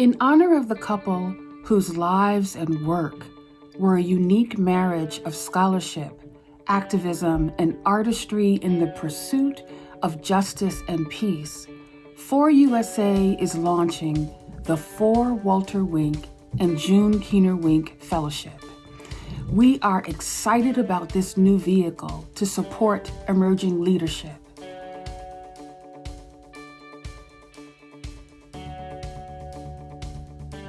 In honor of the couple whose lives and work were a unique marriage of scholarship, activism, and artistry in the pursuit of justice and peace, For USA is launching the For Walter Wink and June Keener Wink Fellowship. We are excited about this new vehicle to support emerging leadership